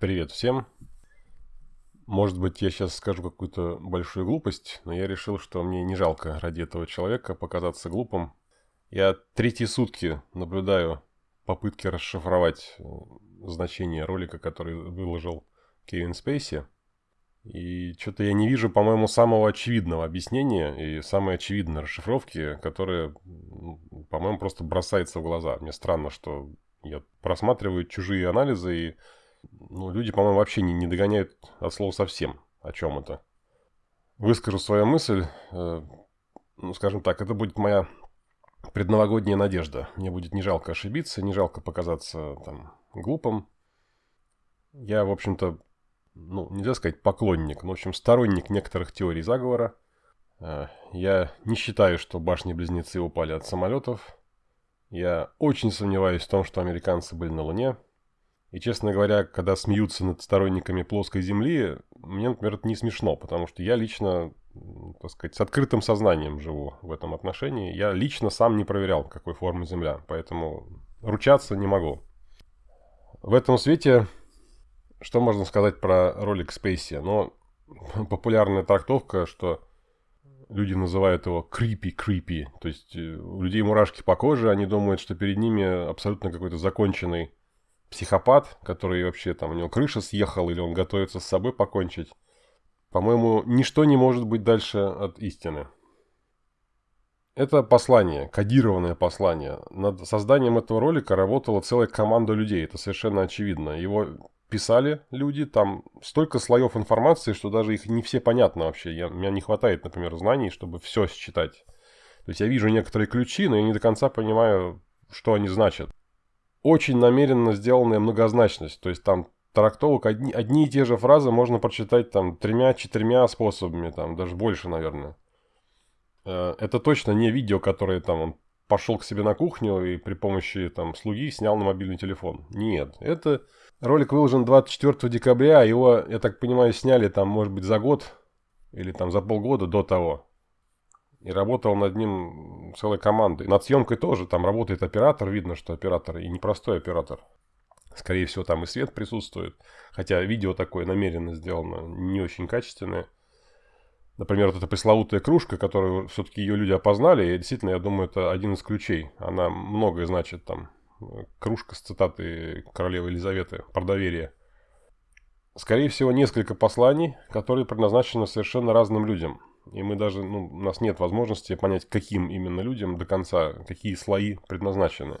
Привет всем. Может быть, я сейчас скажу какую-то большую глупость, но я решил, что мне не жалко ради этого человека показаться глупым. Я третьи сутки наблюдаю попытки расшифровать э, значение ролика, который выложил Кевин Спейси. И что-то я не вижу, по-моему, самого очевидного объяснения и самой очевидной расшифровки, которая, по-моему, просто бросается в глаза. Мне странно, что я просматриваю чужие анализы и ну, люди, по-моему, вообще не, не догоняют от слова совсем, о чем это. Выскажу свою мысль. Э, ну, скажем так, это будет моя предновогодняя надежда. Мне будет не жалко ошибиться, не жалко показаться там глупым. Я, в общем-то, ну, нельзя сказать поклонник, но, в общем, сторонник некоторых теорий заговора. Э, я не считаю, что башни-близнецы упали от самолетов. Я очень сомневаюсь в том, что американцы были на Луне. И, честно говоря, когда смеются над сторонниками плоской Земли, мне, например, это не смешно, потому что я лично, так сказать, с открытым сознанием живу в этом отношении. Я лично сам не проверял, какой формы Земля, поэтому ручаться не могу. В этом свете, что можно сказать про ролик Спейси? Ну, популярная трактовка, что люди называют его creepy-creepy, то есть э, у людей мурашки по коже, они думают, что перед ними абсолютно какой-то законченный психопат, который вообще там у него крыша съехала или он готовится с собой покончить. По-моему, ничто не может быть дальше от истины. Это послание, кодированное послание. Над созданием этого ролика работала целая команда людей, это совершенно очевидно. Его писали люди, там столько слоев информации, что даже их не все понятно вообще. Я, у меня не хватает, например, знаний, чтобы все считать. То есть я вижу некоторые ключи, но я не до конца понимаю, что они значат очень намеренно сделанная многозначность. То есть там трактовок одни, одни и те же фразы можно прочитать там тремя-четырьмя способами, там даже больше, наверное. Э, это точно не видео, которое там он пошел к себе на кухню и при помощи там слуги снял на мобильный телефон. Нет, это ролик выложен 24 декабря, его, я так понимаю, сняли там, может быть, за год или там за полгода до того. И работал над ним целая команда. И над съемкой тоже. Там работает оператор. Видно, что оператор и непростой оператор. Скорее всего, там и свет присутствует. Хотя видео такое намеренно сделано не очень качественное. Например, вот эта пресловутая кружка, которую все-таки ее люди опознали. И действительно, я думаю, это один из ключей. Она многое значит там. Кружка с цитатой королевы Елизаветы про доверие. Скорее всего, несколько посланий, которые предназначены совершенно разным людям. И мы даже, ну, у нас нет возможности понять, каким именно людям до конца, какие слои предназначены.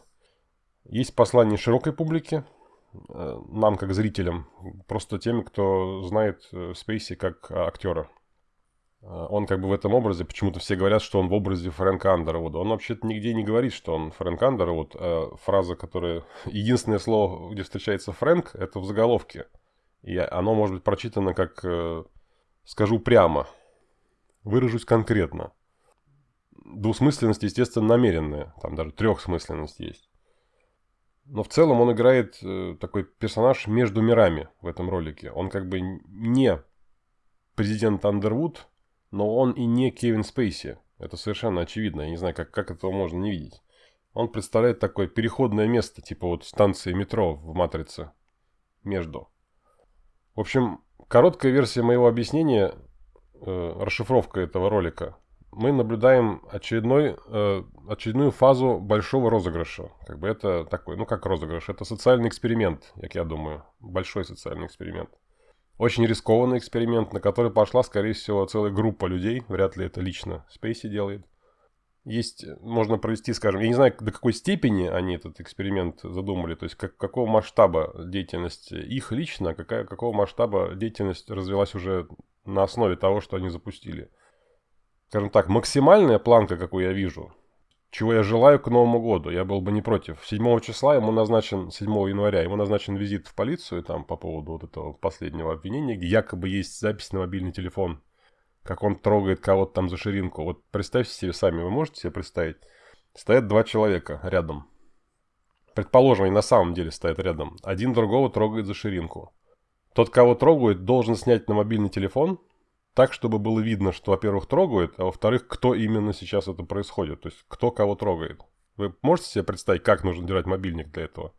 Есть послание широкой публике, э, нам как зрителям, просто теми, кто знает э, Спейси как актера. Э, он как бы в этом образе, почему-то все говорят, что он в образе Фрэнка Андервуда. Он вообще-то нигде не говорит, что он Фрэнк Андервуд. А фраза, которая... Единственное слово, где встречается Фрэнк, это в заголовке. И оно может быть прочитано как «скажу прямо», Выражусь конкретно. Двусмысленность, естественно, намеренная. Там даже трехсмысленность есть. Но в целом он играет э, такой персонаж между мирами в этом ролике. Он как бы не президент Андервуд, но он и не Кевин Спейси. Это совершенно очевидно. Я не знаю, как, как этого можно не видеть. Он представляет такое переходное место, типа вот станции метро в «Матрице». Между. В общем, короткая версия моего объяснения э, расшифровка этого ролика, мы наблюдаем очередной, э, очередную фазу большого розыгрыша. Как бы это такой, ну как розыгрыш, это социальный эксперимент, как я думаю, большой социальный эксперимент. Очень рискованный эксперимент, на который пошла, скорее всего, целая группа людей, вряд ли это лично Спейси делает. Есть, можно провести, скажем, я не знаю, до какой степени они этот эксперимент задумали, то есть как, какого масштаба деятельность их лично, какая, какого масштаба деятельность развилась уже на основе того, что они запустили. Скажем так, максимальная планка, какую я вижу, чего я желаю к Новому году, я был бы не против. 7 числа ему назначен, 7 января, ему назначен визит в полицию там по поводу вот этого последнего обвинения, где якобы есть запись на мобильный телефон, как он трогает кого-то там за ширинку. Вот представьте себе сами, вы можете себе представить? Стоят два человека рядом. Предположим, они на самом деле стоят рядом. Один другого трогает за ширинку. Тот, кого трогают, должен снять на мобильный телефон, так, чтобы было видно, что, во-первых, трогают, а во-вторых, кто именно сейчас это происходит, то есть кто кого трогает. Вы можете себе представить, как нужно держать мобильник для этого?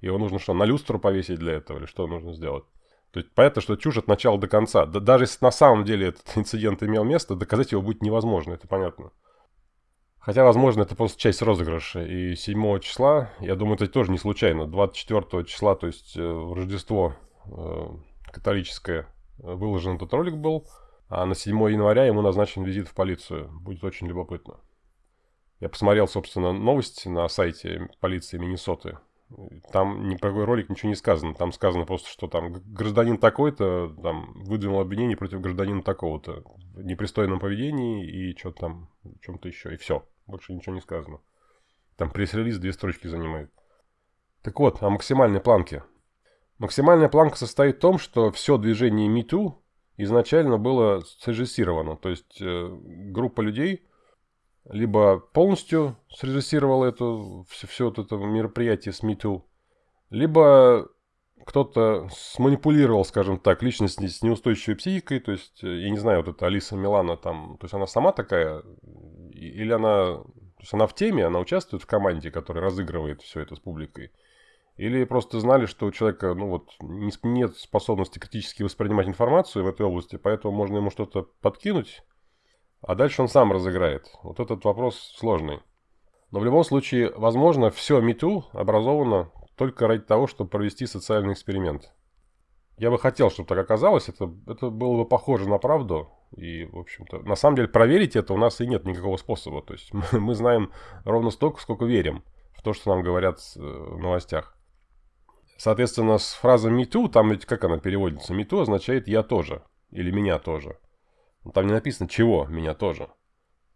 Его нужно что, на люстру повесить для этого или что нужно сделать? То есть понятно, что чушь от начала до конца. Да, даже если на самом деле этот инцидент имел место, доказать его будет невозможно, это понятно. Хотя, возможно, это просто часть розыгрыша. И 7 числа, я думаю, это тоже не случайно. 24 числа, то есть э, в Рождество э, католическое, выложен этот ролик был. А на 7 января ему назначен визит в полицию. Будет очень любопытно. Я посмотрел, собственно, новости на сайте полиции Миннесоты. Там ни про какой ролик ничего не сказано. Там сказано просто, что там гражданин такой-то там выдвинул обвинение против гражданина такого-то в непристойном поведении и что-то там, чем-то еще. И все. Больше ничего не сказано. Там пресс-релиз две строчки занимает. Так вот, о максимальной планке. Максимальная планка состоит в том, что все движение MeToo изначально было срежиссировано. То есть э, группа людей либо полностью срежиссировала эту, все, все вот это мероприятие с MeToo, либо кто-то сманипулировал, скажем так, личность с неустойчивой психикой, то есть, э, я не знаю, вот эта Алиса Милана там, то есть она сама такая, или она, то есть она в теме, она участвует в команде, которая разыгрывает все это с публикой, или просто знали, что у человека, ну вот, нет способности критически воспринимать информацию в этой области, поэтому можно ему что-то подкинуть, а дальше он сам разыграет. Вот этот вопрос сложный. Но в любом случае, возможно, все MeToo образовано только ради того, чтобы провести социальный эксперимент. Я бы хотел, чтобы так оказалось. Это, это было бы похоже на правду. И, в общем-то, на самом деле проверить это у нас и нет никакого способа. То есть мы, мы знаем ровно столько, сколько верим в то, что нам говорят э, в новостях. Соответственно, с фразой «me там ведь как она переводится? «Me означает «я тоже» или «меня тоже». Там не написано «чего», «меня тоже».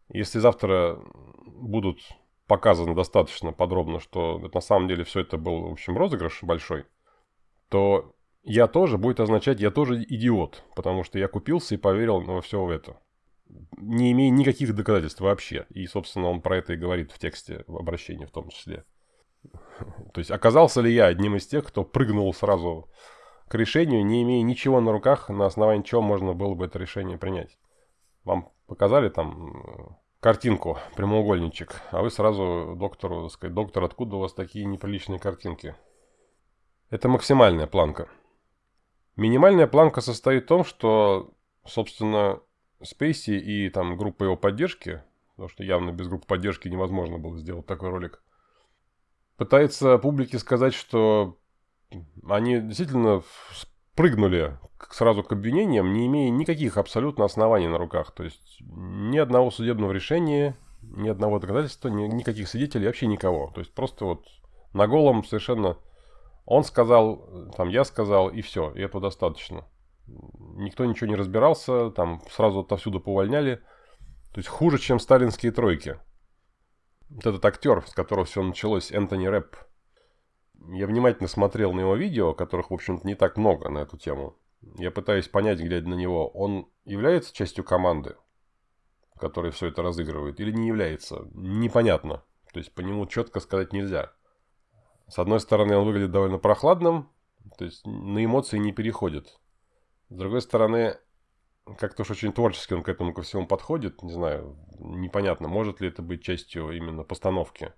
Если завтра будут показано достаточно подробно, что на самом деле все это был, в общем, розыгрыш большой, то я тоже будет означать, я тоже идиот, потому что я купился и поверил во все это, не имея никаких доказательств вообще. И, собственно, он про это и говорит в тексте в обращении в том числе. То есть, оказался ли я одним из тех, кто прыгнул сразу к решению, не имея ничего на руках, на основании чего можно было бы это решение принять? Вам показали там картинку, прямоугольничек, а вы сразу доктору, сказать, доктор, откуда у вас такие неприличные картинки? Это максимальная планка. Минимальная планка состоит в том, что, собственно, Спейси и там группа его поддержки, потому что явно без группы поддержки невозможно было сделать такой ролик, пытается публике сказать, что они действительно прыгнули сразу к обвинениям, не имея никаких абсолютно оснований на руках. То есть ни одного судебного решения, ни одного доказательства, ни, никаких свидетелей, вообще никого. То есть просто вот на голом совершенно он сказал, там я сказал, и все, и этого достаточно. Никто ничего не разбирался, там сразу отовсюду повольняли. То есть хуже, чем сталинские тройки. Вот этот актер, с которого все началось, Энтони Рэп – я внимательно смотрел на его видео, которых, в общем-то, не так много на эту тему. Я пытаюсь понять, глядя на него, он является частью команды, которая все это разыгрывает, или не является? Непонятно. То есть по нему четко сказать нельзя. С одной стороны, он выглядит довольно прохладным, то есть на эмоции не переходит. С другой стороны, как-то уж очень творчески он к этому ко всему подходит. Не знаю, непонятно, может ли это быть частью именно постановки.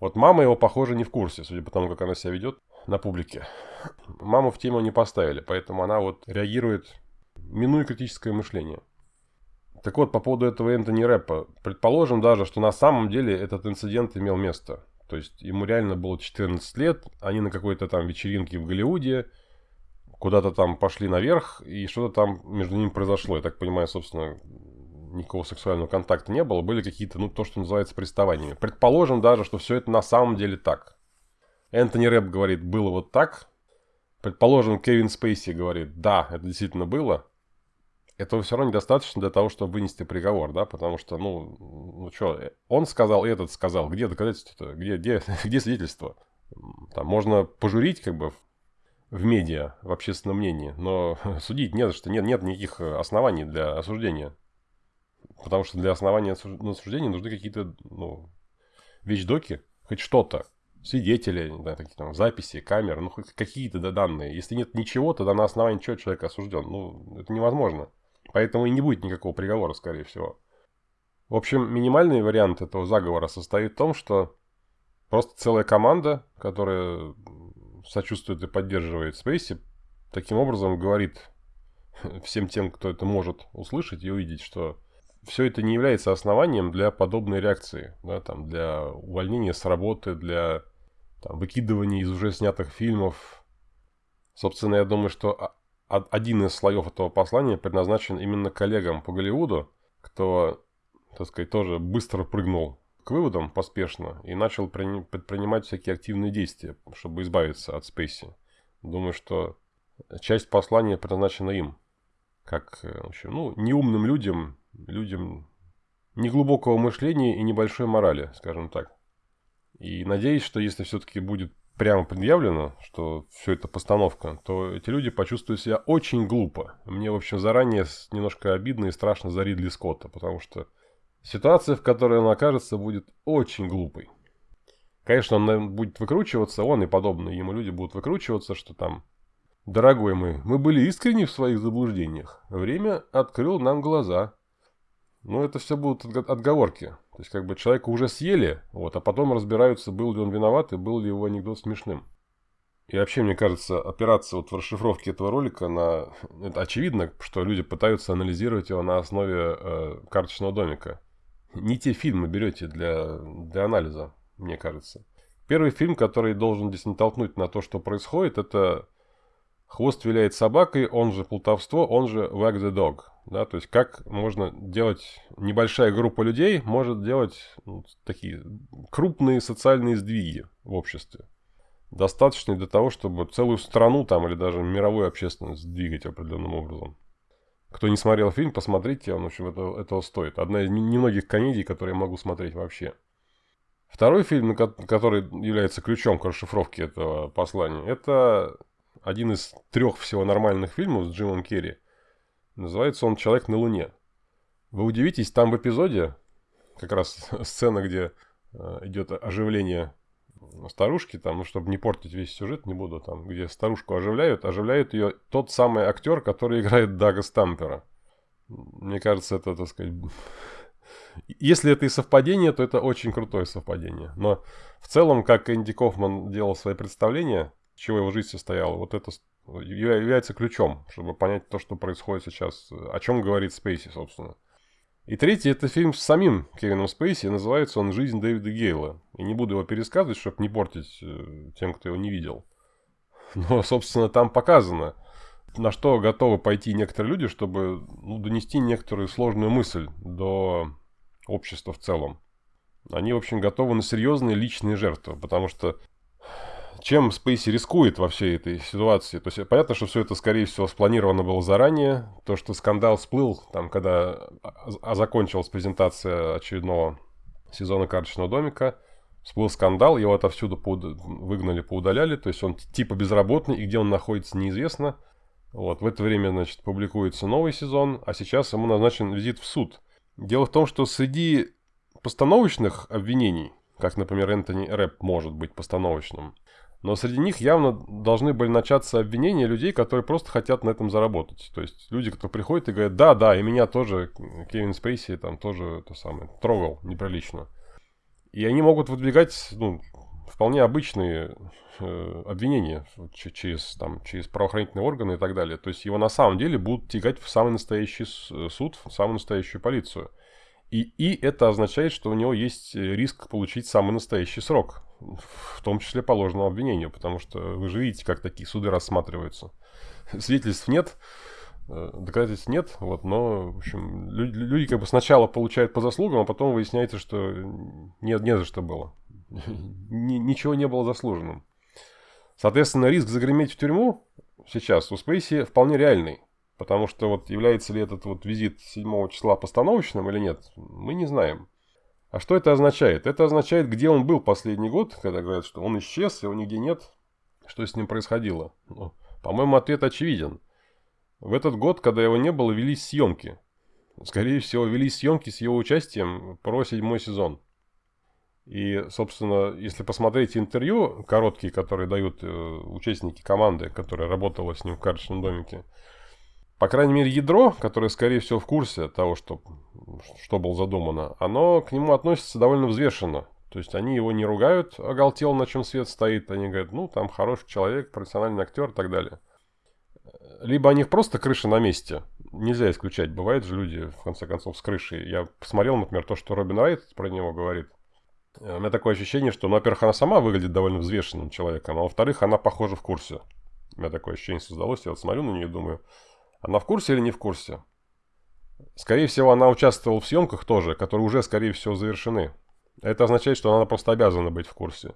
Вот мама его, похоже, не в курсе, судя по тому, как она себя ведет на публике. Маму в тему не поставили, поэтому она вот реагирует, минуя критическое мышление. Так вот, по поводу этого Энтони Рэпа. Предположим даже, что на самом деле этот инцидент имел место. То есть ему реально было 14 лет, они на какой-то там вечеринке в Голливуде, куда-то там пошли наверх, и что-то там между ними произошло. Я так понимаю, собственно, никакого сексуального контакта не было, были какие-то, ну, то, что называется приставаниями. Предположим даже, что все это на самом деле так. Энтони Рэп говорит, было вот так. Предположим, Кевин Спейси говорит, да, это действительно было. Этого все равно недостаточно для того, чтобы вынести приговор, да, потому что, ну, ну что, он сказал, этот сказал, где доказательства-то, где, где, где свидетельство? Там можно пожурить, как бы, в медиа, в общественном мнении, но судить не за что, нет, нет никаких оснований для осуждения. Потому что для основания на нужны какие-то ну, вещдоки, хоть что-то. Свидетели, да, такие там записи, камеры, ну хоть какие-то да, данные. Если нет ничего, тогда на основании чего человек осужден. Ну, это невозможно. Поэтому и не будет никакого приговора, скорее всего. В общем, минимальный вариант этого заговора состоит в том, что просто целая команда, которая сочувствует и поддерживает Спейси, таким образом говорит всем тем, кто это может услышать и увидеть, что все это не является основанием для подобной реакции, да, там, для увольнения с работы, для там, выкидывания из уже снятых фильмов. Собственно, я думаю, что один из слоев этого послания предназначен именно коллегам по Голливуду, кто, так сказать, тоже быстро прыгнул к выводам поспешно и начал предпринимать всякие активные действия, чтобы избавиться от Спейси. Думаю, что часть послания предназначена им, как, э, в общем, ну, неумным людям, людям неглубокого мышления и небольшой морали, скажем так. И надеюсь, что если все-таки будет прямо предъявлено, что все это постановка, то эти люди почувствуют себя очень глупо. Мне, в общем, заранее немножко обидно и страшно за Ридли Скотта, потому что ситуация, в которой он окажется, будет очень глупой. Конечно, он будет выкручиваться, он и подобные ему люди будут выкручиваться, что там Дорогой мой, мы были искренни в своих заблуждениях. Время открыл нам глаза. Но это все будут отговорки. То есть, как бы человека уже съели, вот, а потом разбираются, был ли он виноват и был ли его анекдот смешным. И вообще, мне кажется, опираться вот в расшифровке этого ролика на... Это очевидно, что люди пытаются анализировать его на основе э, карточного домика. Не те фильмы берете для, для анализа, мне кажется. Первый фильм, который должен здесь натолкнуть на то, что происходит, это Хвост виляет собакой, он же плутовство, он же wag the dog. Да, то есть как можно делать, небольшая группа людей может делать ну, такие крупные социальные сдвиги в обществе. Достаточно для того, чтобы целую страну там или даже мировую общественность двигать определенным образом. Кто не смотрел фильм, посмотрите, он, в общем, этого, этого стоит. Одна из немногих комедий, которые я могу смотреть вообще. Второй фильм, который является ключом к расшифровке этого послания, это один из трех всего нормальных фильмов с Джимом Керри. Называется он «Человек на Луне». Вы удивитесь, там в эпизоде, как раз сцена, где э, идет оживление старушки, там, ну, чтобы не портить весь сюжет, не буду там, где старушку оживляют, оживляет ее тот самый актер, который играет Дага Стампера. Мне кажется, это, так сказать... Если это и совпадение, то это очень крутое совпадение. Но в целом, как Энди Кофман делал свои представления, чего его жизнь состояла. Вот это является ключом, чтобы понять то, что происходит сейчас, о чем говорит Спейси, собственно. И третий это фильм с самим Кевином Спейси, называется он «Жизнь Дэвида Гейла». И не буду его пересказывать, чтобы не портить э, тем, кто его не видел. Но, собственно, там показано, на что готовы пойти некоторые люди, чтобы ну, донести некоторую сложную мысль до общества в целом. Они, в общем, готовы на серьезные личные жертвы, потому что чем Спейси рискует во всей этой ситуации? То есть понятно, что все это, скорее всего, спланировано было заранее. То, что скандал всплыл, там, когда а закончилась презентация очередного сезона карточного домика, всплыл скандал, его отовсюду поуд... выгнали, поудаляли. То есть он типа безработный, и где он находится, неизвестно. Вот, в это время, значит, публикуется новый сезон, а сейчас ему назначен визит в суд. Дело в том, что среди постановочных обвинений, как, например, Энтони Рэп может быть постановочным, но среди них явно должны были начаться обвинения людей, которые просто хотят на этом заработать. То есть люди, кто приходят и говорят, да, да, и меня тоже Кевин Спейси там тоже то самое трогал неприлично. И они могут выдвигать ну, вполне обычные э, обвинения через, там, через правоохранительные органы и так далее. То есть его на самом деле будут тягать в самый настоящий суд, в самую настоящую полицию. И, и это означает, что у него есть риск получить самый настоящий срок в том числе по ложному обвинению, потому что вы же видите, как такие суды рассматриваются. Свидетельств нет, э, доказательств нет, вот, но, в общем, люди, люди как бы сначала получают по заслугам, а потом выясняется, что нет, не за что было. Ничего не было заслуженным. Соответственно, риск загреметь в тюрьму сейчас у Спейси вполне реальный. Потому что вот является ли этот вот визит 7 числа постановочным или нет, мы не знаем. А что это означает? Это означает, где он был последний год, когда говорят, что он исчез, его нигде нет. Что с ним происходило? Ну, по-моему, ответ очевиден. В этот год, когда его не было, велись съемки. Скорее всего, велись съемки с его участием про седьмой сезон. И, собственно, если посмотреть интервью короткие, которые дают э, участники команды, которая работала с ним в карточном домике, по крайней мере, ядро, которое, скорее всего, в курсе того, что, что было задумано, оно к нему относится довольно взвешенно. То есть они его не ругают, оголтел, на чем свет стоит. Они говорят, ну, там хороший человек, профессиональный актер и так далее. Либо у них просто крыша на месте. Нельзя исключать. Бывают же люди, в конце концов, с крышей. Я посмотрел, например, то, что Робин Райт про него говорит. Э, у меня такое ощущение, что, ну, во-первых, она сама выглядит довольно взвешенным человеком, а во-вторых, она, похоже, в курсе. У меня такое ощущение создалось. Я вот смотрю на нее и думаю, она в курсе или не в курсе? Скорее всего, она участвовала в съемках тоже, которые уже, скорее всего, завершены. Это означает, что она просто обязана быть в курсе.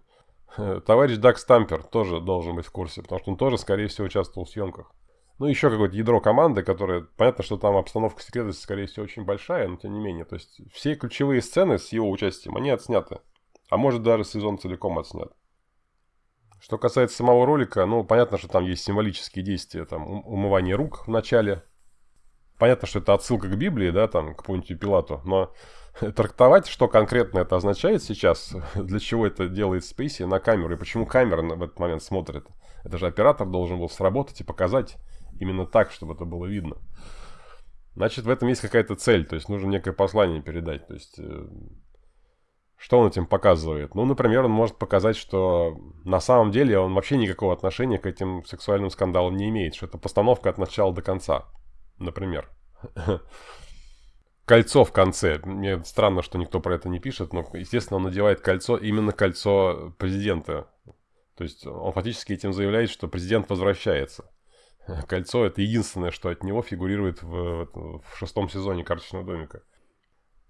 Товарищ Даг Стампер тоже должен быть в курсе, потому что он тоже, скорее всего, участвовал в съемках. Ну, еще какое-то ядро команды, которое... Понятно, что там обстановка секретности, скорее всего, очень большая, но тем не менее. То есть, все ключевые сцены с его участием, они отсняты. А может, даже сезон целиком отснят. Что касается самого ролика, ну, понятно, что там есть символические действия, там, умывание рук в начале. Понятно, что это отсылка к Библии, да, там, к Понтию Пилату, но трактовать, что конкретно это означает сейчас, для чего это делает Спейси на камеру, и почему камера в этот момент смотрит. Это же оператор должен был сработать и показать именно так, чтобы это было видно. Значит, в этом есть какая-то цель, то есть нужно некое послание передать. То есть, э, что он этим показывает? Ну, например, он может показать, что на самом деле он вообще никакого отношения к этим сексуальным скандалам не имеет, что это постановка от начала до конца, например. Кольцо в конце. Мне странно, что никто про это не пишет, но, естественно, он надевает кольцо, именно кольцо президента. То есть он фактически этим заявляет, что президент возвращается. Кольцо это единственное, что от него фигурирует в, в шестом сезоне карточного домика.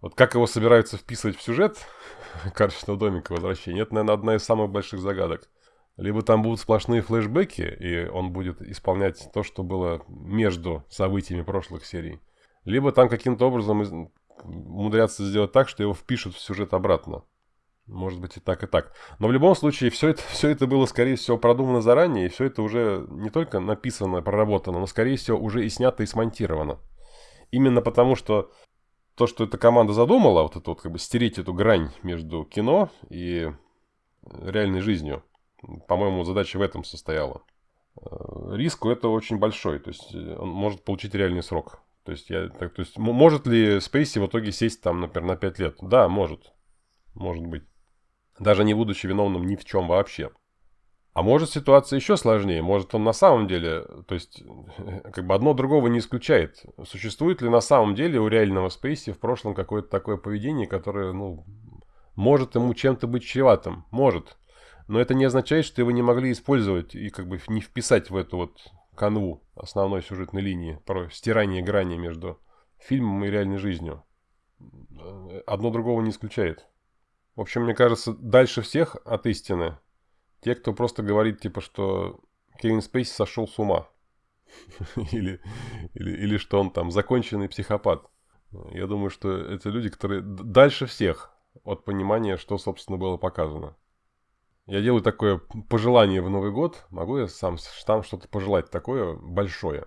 Вот как его собираются вписывать в сюжет карточного домика возвращения, это, наверное, одна из самых больших загадок. Либо там будут сплошные флешбеки, и он будет исполнять то, что было между событиями прошлых серий. Либо там каким-то образом умудрятся сделать так, что его впишут в сюжет обратно. Может быть и так, и так. Но в любом случае, все это, все это было, скорее всего, продумано заранее, и все это уже не только написано, проработано, но, скорее всего, уже и снято, и смонтировано. Именно потому, что то, что эта команда задумала, вот это вот как бы стереть эту грань между кино и реальной жизнью, по-моему, задача в этом состояла. Э, риск у этого очень большой, то есть э, он может получить реальный срок. То есть, я, так, то есть может ли Спейси в итоге сесть там, например, на 5 лет? Да, может. Может быть даже не будучи виновным ни в чем вообще. А может ситуация еще сложнее, может он на самом деле, то есть как бы одно другого не исключает. Существует ли на самом деле у реального Спейси в прошлом какое-то такое поведение, которое, ну, может ему чем-то быть чреватым? Может. Но это не означает, что его не могли использовать и как бы не вписать в эту вот канву основной сюжетной линии, про стирание грани между фильмом и реальной жизнью. Одно другого не исключает. В общем, мне кажется, дальше всех от истины те, кто просто говорит, типа, что Кевин Спейси сошел с ума. или, или, или что он там законченный психопат. Я думаю, что это люди, которые дальше всех от понимания, что, собственно, было показано. Я делаю такое пожелание в Новый год. Могу я сам там что-то пожелать такое большое?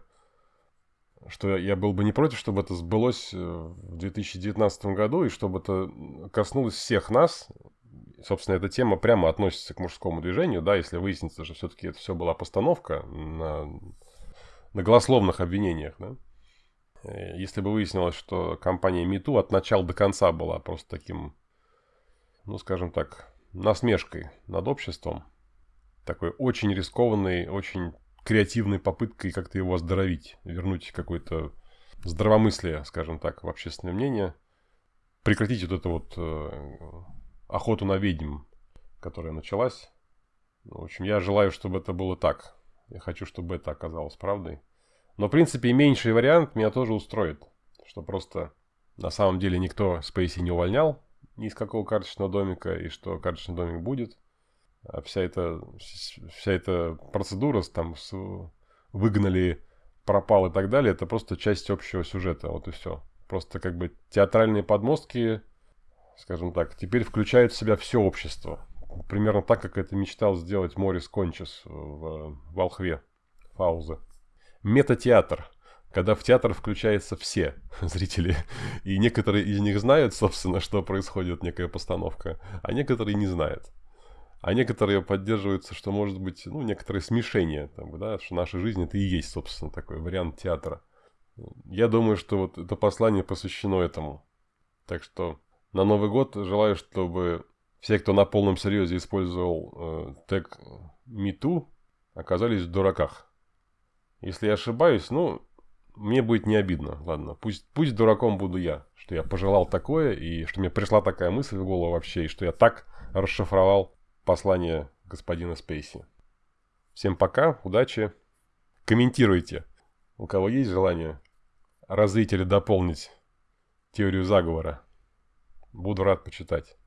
что я был бы не против, чтобы это сбылось э, в 2019 году, и чтобы это коснулось всех нас. Собственно, эта тема прямо относится к мужскому движению, да, если выяснится, что все-таки это все была постановка на, на голословных обвинениях, да. Э, если бы выяснилось, что компания МИТУ от начала до конца была просто таким, ну, скажем так, насмешкой над обществом, такой очень рискованный, очень креативной попыткой как-то его оздоровить, вернуть какое-то здравомыслие, скажем так, в общественное мнение, прекратить вот эту вот э, охоту на ведьм, которая началась. В общем, я желаю, чтобы это было так. Я хочу, чтобы это оказалось правдой. Но, в принципе, меньший вариант меня тоже устроит. Что просто на самом деле никто Спейси не увольнял ни из какого карточного домика, и что карточный домик будет. А вся эта, вся эта процедура там с, выгнали, пропал и так далее, это просто часть общего сюжета, вот и все. Просто как бы театральные подмостки, скажем так, теперь включают в себя все общество. Примерно так, как это мечтал сделать Морис Кончес в Волхве, Фаузе. Метатеатр когда в театр включаются все зрители, и некоторые из них знают, собственно, что происходит некая постановка, а некоторые не знают. А некоторые поддерживаются, что может быть, ну, некоторое смешение, там, да, что наша жизнь это и есть, собственно, такой вариант театра. Я думаю, что вот это послание посвящено этому. Так что на Новый год желаю, чтобы Все, кто на полном серьезе использовал э, тег MeToo, оказались в дураках. Если я ошибаюсь, ну, мне будет не обидно. Ладно, пусть, пусть дураком буду я, что я пожелал такое, и что мне пришла такая мысль в голову вообще, и что я так расшифровал послание господина Спейси. Всем пока, удачи. Комментируйте, у кого есть желание развить или дополнить теорию заговора. Буду рад почитать.